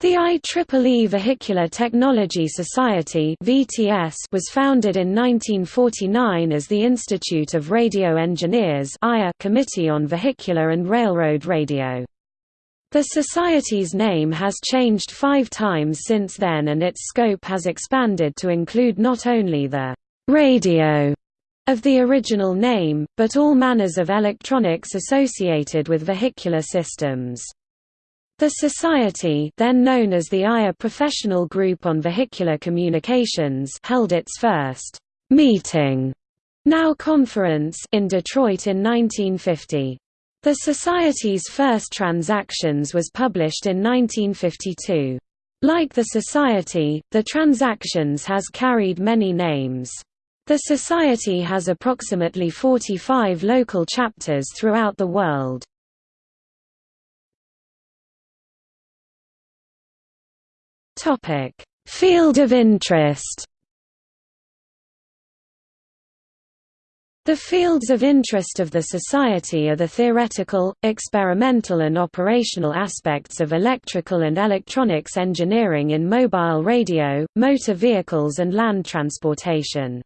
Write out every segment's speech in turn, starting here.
The IEEE Vehicular Technology Society was founded in 1949 as the Institute of Radio Engineers Committee on Vehicular and Railroad Radio. The Society's name has changed five times since then and its scope has expanded to include not only the «radio» of the original name, but all manners of electronics associated with vehicular systems. The Society then known as the IRE Professional Group on Vehicular Communications held its first «meeting» now conference in Detroit in 1950. The Society's first Transactions was published in 1952. Like the Society, the Transactions has carried many names. The Society has approximately 45 local chapters throughout the world. Topic: Field of interest. The fields of interest of the Society are the theoretical, experimental and operational aspects of electrical and electronics engineering in mobile radio, motor vehicles and land transportation.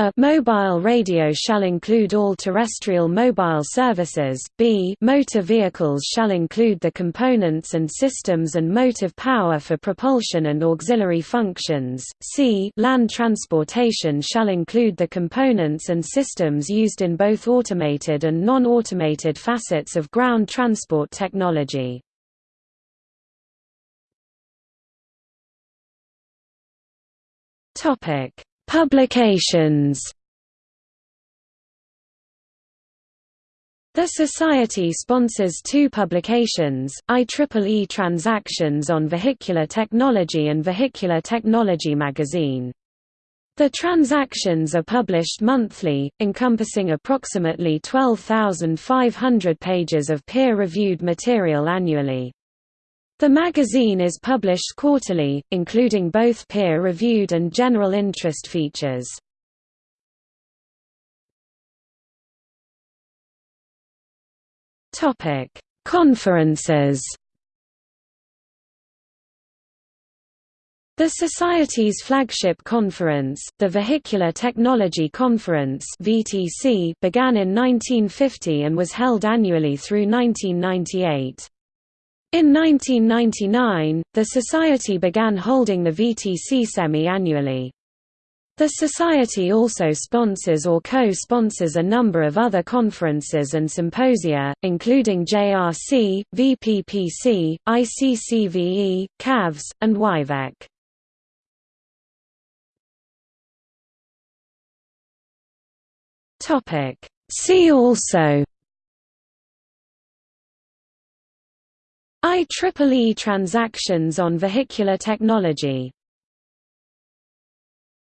A mobile radio shall include all terrestrial mobile services, b motor vehicles shall include the components and systems and motive power for propulsion and auxiliary functions, c land transportation shall include the components and systems used in both automated and non-automated facets of ground transport technology. Topic Publications The Society sponsors two publications, IEEE Transactions on Vehicular Technology and Vehicular Technology magazine. The transactions are published monthly, encompassing approximately 12,500 pages of peer-reviewed material annually. The magazine is published quarterly, including both peer-reviewed and general interest features. Conferences. The Society's flagship conference, the Vehicular Technology Conference began in 1950 and was held annually through 1998. In 1999, the Society began holding the VTC semi-annually. The Society also sponsors or co-sponsors a number of other conferences and symposia, including JRC, VPPC, ICCVE, CAVS, and WIVEC. See also IEEE transactions on vehicular technology